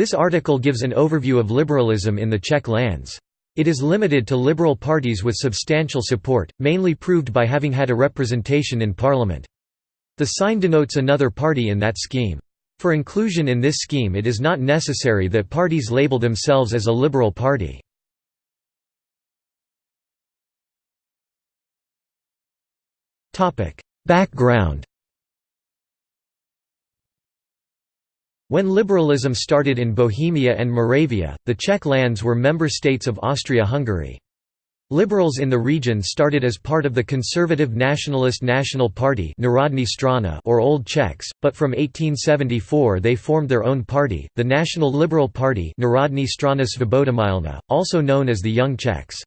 This article gives an overview of liberalism in the Czech lands. It is limited to liberal parties with substantial support, mainly proved by having had a representation in parliament. The sign denotes another party in that scheme. For inclusion in this scheme it is not necessary that parties label themselves as a liberal party. Background When liberalism started in Bohemia and Moravia, the Czech lands were member states of Austria-Hungary. Liberals in the region started as part of the conservative nationalist National Party or Old Czechs, but from 1874 they formed their own party, the National Liberal Party also known as the Young Czechs.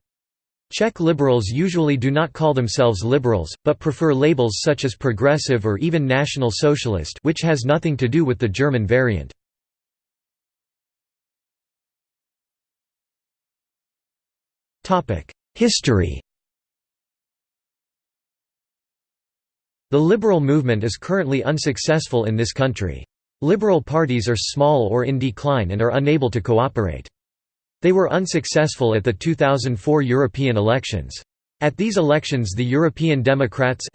Czech liberals usually do not call themselves liberals, but prefer labels such as progressive or even National Socialist which has nothing to do with the German variant. History The liberal movement is currently unsuccessful in this country. Liberal parties are small or in decline and are unable to cooperate. They were unsuccessful at the 2004 European elections. At these elections the European Democrats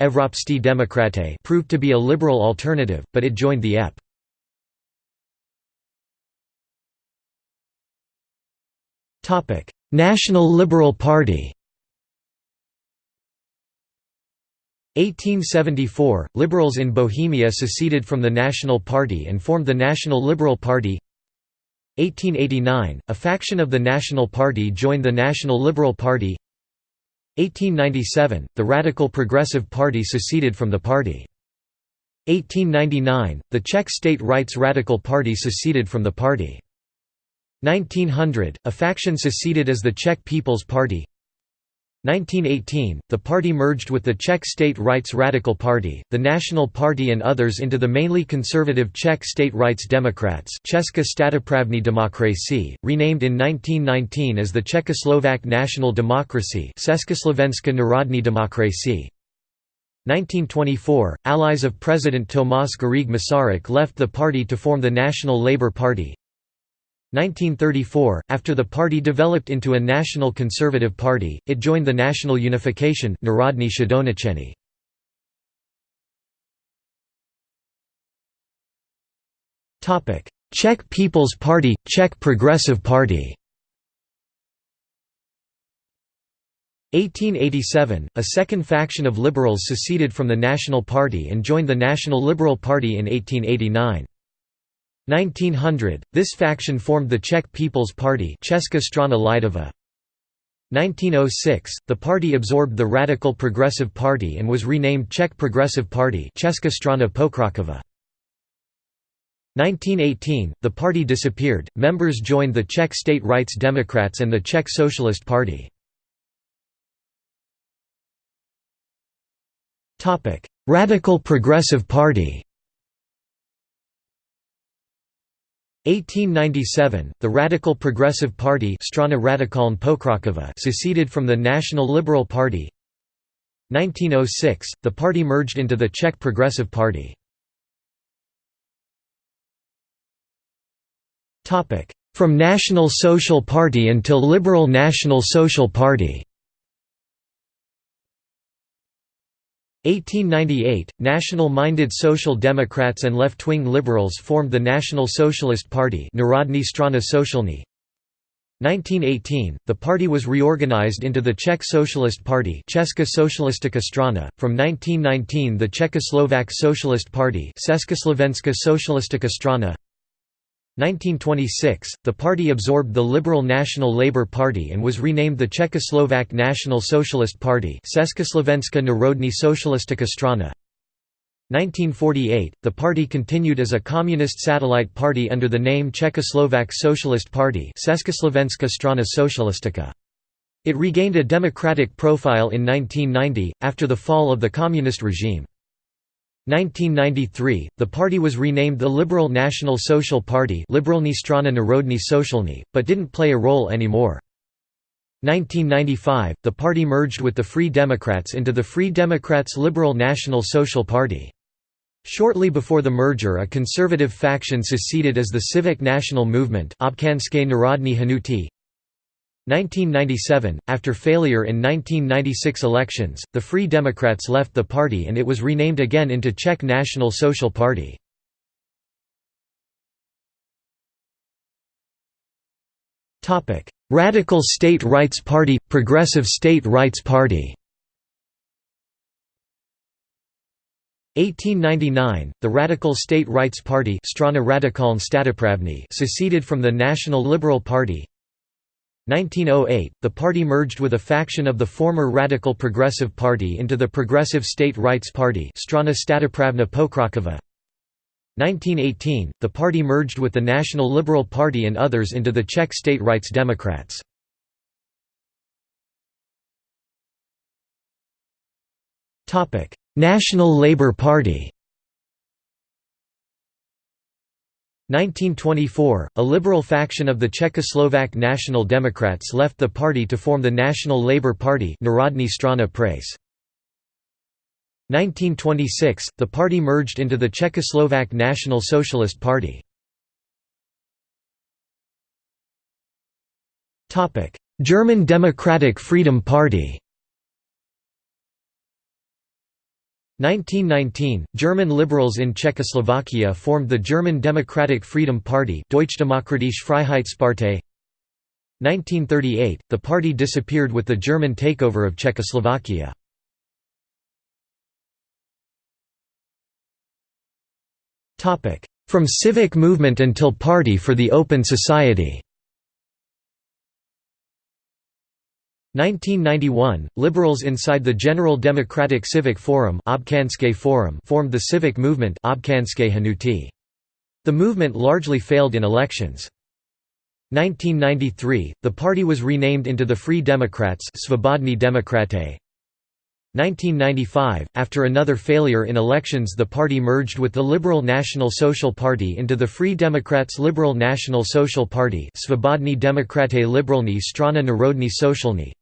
proved to be a liberal alternative, but it joined the EP. National Liberal Party 1874 – Liberals in Bohemia seceded from the National Party and formed the National Liberal Party 1889 – A faction of the National Party joined the National Liberal Party. 1897 – The Radical Progressive Party seceded from the party. 1899 – The Czech State Rights Radical Party seceded from the party. 1900, a faction seceded as the Czech People's Party 1918, the party merged with the Czech State Rights Radical Party, the National Party and others into the mainly conservative Czech State Rights Democrats Česká statoprávní demokracie, renamed in 1919 as the Czechoslovak National Democracy Československá národní demokracie. 1924, allies of President Tomáš Garrigue Masaryk left the party to form the National Labour Party. 1934, after the party developed into a national conservative party, it joined the National Unification Narodní Sjednocení. Czech People's Party, Czech Progressive Party 1887, a second faction of liberals seceded from the National Party and joined the National Liberal Party in 1889. 1900, this faction formed the Czech People's Party Česká strana lidová. 1906, the party absorbed the Radical Progressive Party and was renamed Czech Progressive Party Česká strana pokroková. 1918, the party disappeared, members joined the Czech State Rights Democrats and the Czech Socialist Party. Radical Progressive Party 1897, the Radical Progressive Party seceded from the National Liberal Party 1906, the party merged into the Czech Progressive Party. From National Social Party until Liberal National Social Party 1898, national-minded Social Democrats and left-wing liberals formed the National Socialist Party 1918, the party was reorganized into the Czech Socialist Party Česká socialistická strana. From 1919 the Czechoslovak Socialist Party Československá socialistická strana 1926, the party absorbed the Liberal National Labour Party and was renamed the Czechoslovak National Socialist Party Československá socialistická strana. 1948, the party continued as a communist satellite party under the name Czechoslovak Socialist Party Československá socialistická. It regained a democratic profile in 1990, after the fall of the communist regime. 1993, the party was renamed the Liberal National Social Party Liberalní strana Narodní sociální, but didn't play a role anymore. 1995, the party merged with the Free Democrats into the Free Democrats Liberal National Social Party. Shortly before the merger a conservative faction seceded as the Civic National Movement 1997, after failure in 1996 elections, the Free Democrats left the party and it was renamed again into Czech National Social Party. Radical State Rights Party – Progressive State Rights Party 1899, the Radical State Rights Party seceded from the National Liberal Party 1908, the party merged with a faction of the former Radical Progressive Party into the Progressive State Rights Party 1918, the party merged with the National Liberal Party and others into the Czech State Rights Democrats. National Labour Party 1924, a liberal faction of the Czechoslovak National Democrats left the party to form the National Labour Party Národní strana prace. 1926, the party merged into the Czechoslovak National Socialist Party. German Democratic Freedom Party 1919, German liberals in Czechoslovakia formed the German Democratic Freedom Party Deutschdemokratische Freiheitspartei 1938, the party disappeared with the German takeover of Czechoslovakia. From civic movement until Party for the Open Society 1991, liberals inside the General Democratic Civic Forum Forum formed the civic movement The movement largely failed in elections. 1993, the party was renamed into the Free Democrats 1995, after another failure in elections the party merged with the Liberal National Social Party into the Free Democrats Liberal National Social Party Svobodní demokraté Liberální strana Národní sociální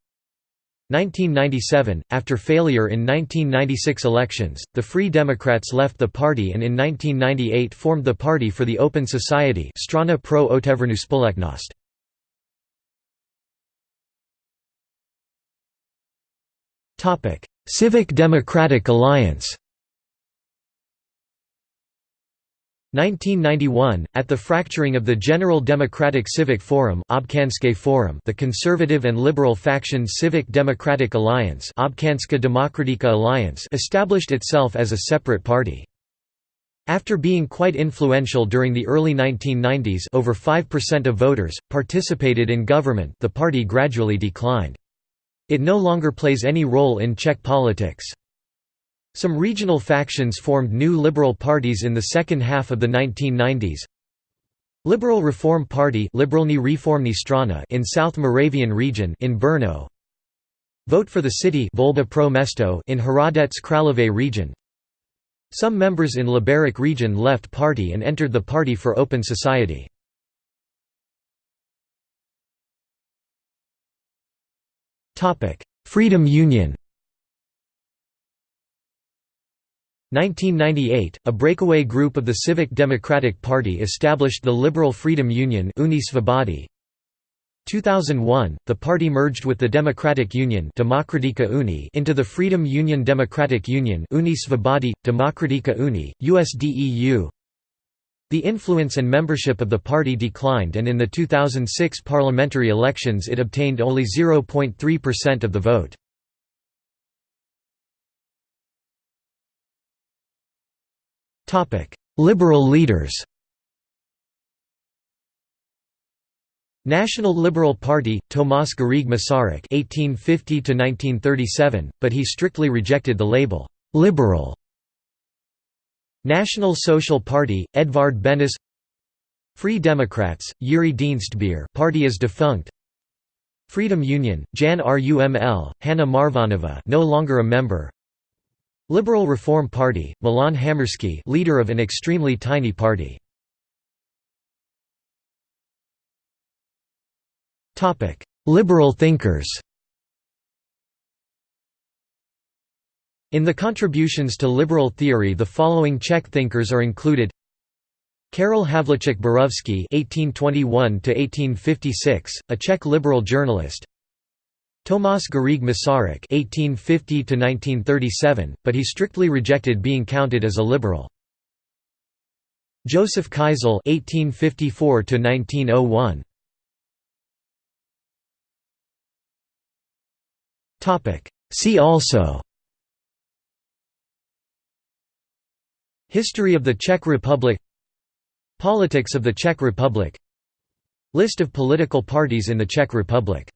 1997, after failure in 1996 elections, the Free Democrats left the party and in 1998 formed the Party for the Open Society Strana pro otevřenou společnost. Civic Democratic Alliance 1991, at the fracturing of the General Democratic Civic Forum Forum the conservative and liberal faction Civic Democratic Alliance Alliance established itself as a separate party. After being quite influential during the early 1990s over 5% of voters, participated in government the party gradually declined. It no longer plays any role in Czech politics. Some regional factions formed new liberal parties in the second half of the 1990s. Liberal Reform Party in South Moravian region in Brno. Vote for the City pro Mesto in Hradec Králové region. Some members in Liberec region left party and entered the Party for Open Society. Freedom Union 1998, a breakaway group of the Civic Democratic Party established the Liberal Freedom Union 2001, the party merged with the Democratic Union into the Freedom Union Democratic Union Uni Svobody, Demokratika Uni, USDEU. The influence and membership of the party declined and in the 2006 parliamentary elections it obtained only 0.3% of the vote. Liberal leaders National Liberal Party, Tomáš Garrigue Masaryk (1850–1937), but he strictly rejected the label "liberal." National Social Party, Edvard Beneš. Free Democrats, Jiří Dienstbier. Party is defunct. Freedom Union, Jan Ruml, Hana Marvanová, no longer a member. Liberal Reform Party, Milan Hamerský leader of an extremely tiny party. Liberal thinkers In the contributions to liberal theory the following Czech thinkers are included Karel Havlíček Borovský (1821–1856), a Czech liberal journalist. Tomáš Garrigue Masaryk (1850–1937), but he strictly rejected being counted as a liberal. Josef Kaizl (1854–1901). Topic. See also. History of the Czech Republic Politics of the Czech Republic List of political parties in the Czech Republic